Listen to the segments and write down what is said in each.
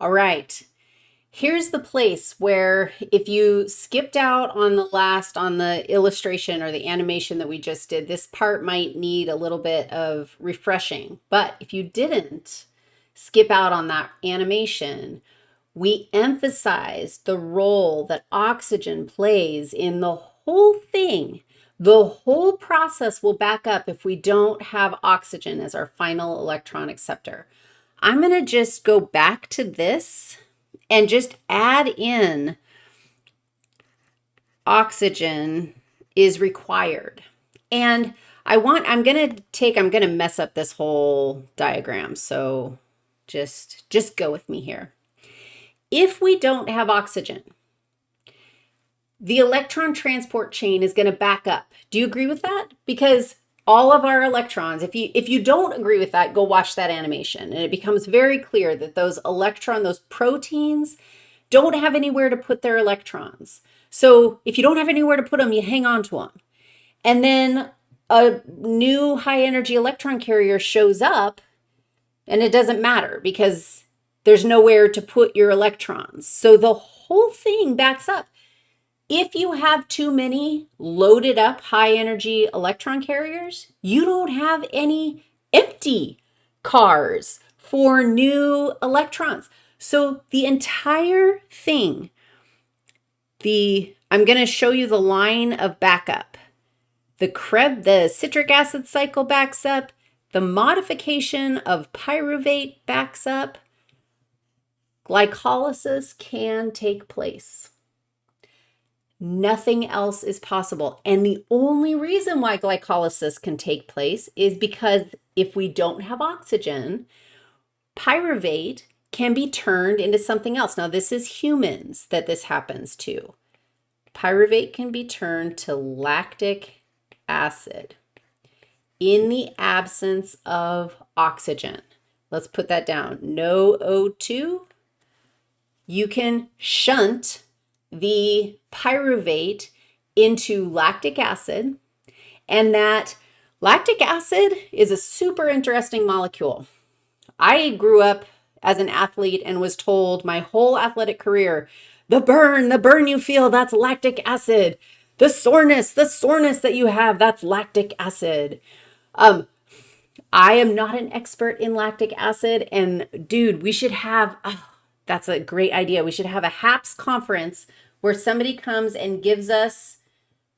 All right. Here's the place where if you skipped out on the last, on the illustration or the animation that we just did, this part might need a little bit of refreshing. But if you didn't skip out on that animation, we emphasize the role that oxygen plays in the whole thing. The whole process will back up if we don't have oxygen as our final electron acceptor. I'm going to just go back to this and just add in oxygen is required. And I want, I'm going to take, I'm going to mess up this whole diagram. So just, just go with me here. If we don't have oxygen, the electron transport chain is going to back up. Do you agree with that? Because all of our electrons, if you, if you don't agree with that, go watch that animation. And it becomes very clear that those electron, those proteins don't have anywhere to put their electrons. So if you don't have anywhere to put them, you hang on to them. And then a new high energy electron carrier shows up and it doesn't matter because there's nowhere to put your electrons. So the whole thing backs up. If you have too many loaded up high energy electron carriers, you don't have any empty cars for new electrons. So the entire thing, the I'm going to show you the line of backup. The Krebs, the citric acid cycle backs up. The modification of pyruvate backs up. Glycolysis can take place. Nothing else is possible. And the only reason why glycolysis can take place is because if we don't have oxygen, pyruvate can be turned into something else. Now, this is humans that this happens to. Pyruvate can be turned to lactic acid in the absence of oxygen. Let's put that down. No O2. You can shunt the pyruvate into lactic acid, and that lactic acid is a super interesting molecule. I grew up as an athlete and was told my whole athletic career, the burn, the burn you feel, that's lactic acid. The soreness, the soreness that you have, that's lactic acid. Um, I am not an expert in lactic acid, and dude, we should have, oh, that's a great idea. We should have a HAPS conference where somebody comes and gives us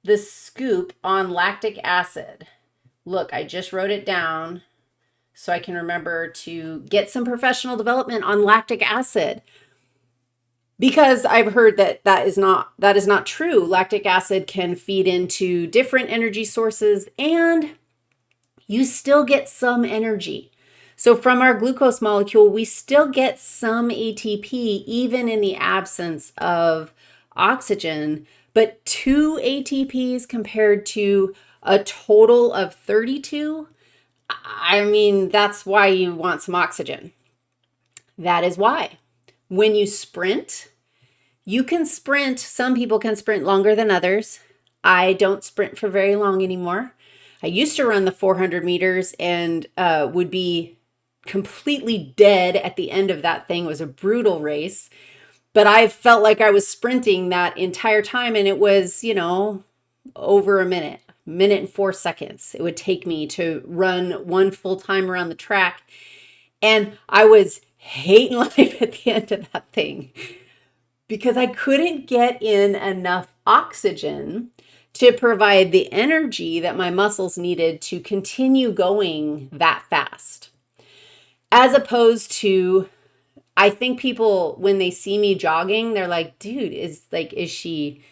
the scoop on lactic acid. Look, I just wrote it down so I can remember to get some professional development on lactic acid because I've heard that that is not that is not true. Lactic acid can feed into different energy sources and you still get some energy. So from our glucose molecule, we still get some ATP even in the absence of oxygen, but two ATPs compared to a total of 32, I mean, that's why you want some oxygen. That is why. When you sprint, you can sprint. Some people can sprint longer than others. I don't sprint for very long anymore. I used to run the 400 meters and uh, would be completely dead at the end of that thing. It was a brutal race but I felt like I was sprinting that entire time and it was, you know, over a minute, minute and four seconds. It would take me to run one full time around the track. And I was hating life at the end of that thing because I couldn't get in enough oxygen to provide the energy that my muscles needed to continue going that fast. As opposed to I think people, when they see me jogging, they're like, dude, is like, is she,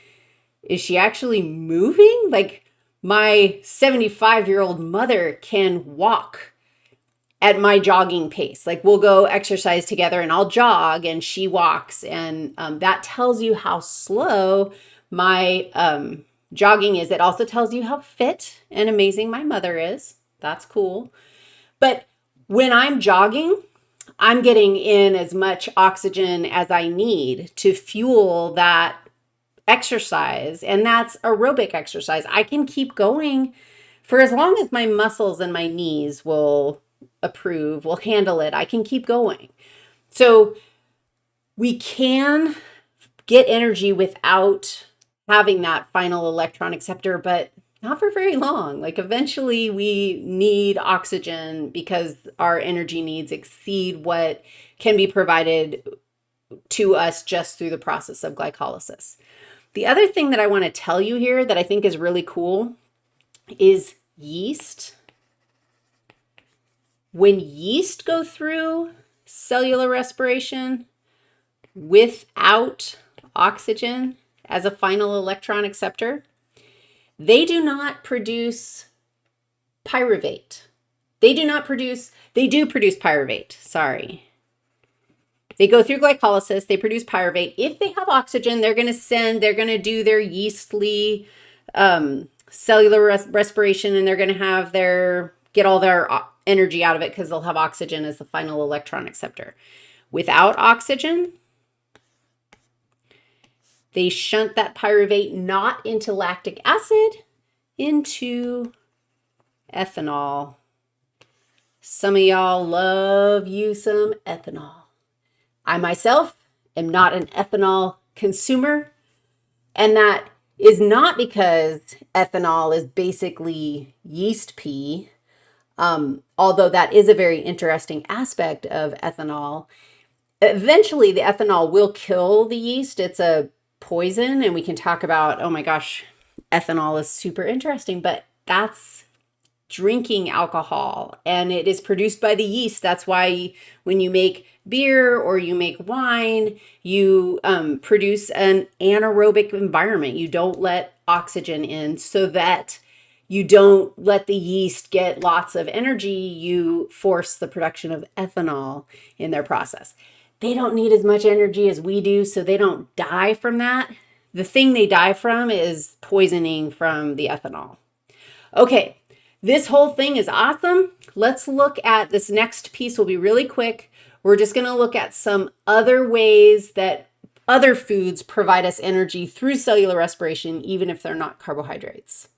is she actually moving? Like my 75 year old mother can walk at my jogging pace. Like we'll go exercise together and I'll jog and she walks. And um, that tells you how slow my um, jogging is. It also tells you how fit and amazing my mother is. That's cool. But when I'm jogging, I'm getting in as much oxygen as I need to fuel that exercise. And that's aerobic exercise. I can keep going for as long as my muscles and my knees will approve, will handle it. I can keep going. So we can get energy without having that final electron acceptor, but not for very long. Like eventually we need oxygen because our energy needs exceed what can be provided to us just through the process of glycolysis. The other thing that I want to tell you here that I think is really cool is yeast. When yeast go through cellular respiration without oxygen as a final electron acceptor, they do not produce pyruvate. They do not produce, they do produce pyruvate, sorry. They go through glycolysis, they produce pyruvate. If they have oxygen, they're going to send, they're going to do their yeastly um, cellular res respiration and they're going to have their, get all their uh, energy out of it because they'll have oxygen as the final electron acceptor. Without oxygen, they shunt that pyruvate not into lactic acid, into ethanol. Some of y'all love you some ethanol. I myself am not an ethanol consumer, and that is not because ethanol is basically yeast pee, um, although that is a very interesting aspect of ethanol. Eventually, the ethanol will kill the yeast. It's a poison, and we can talk about, oh my gosh, ethanol is super interesting, but that's drinking alcohol and it is produced by the yeast. That's why when you make beer or you make wine, you um, produce an anaerobic environment. You don't let oxygen in so that you don't let the yeast get lots of energy. You force the production of ethanol in their process. They don't need as much energy as we do, so they don't die from that. The thing they die from is poisoning from the ethanol. Okay, this whole thing is awesome. Let's look at this next piece will be really quick. We're just going to look at some other ways that other foods provide us energy through cellular respiration, even if they're not carbohydrates.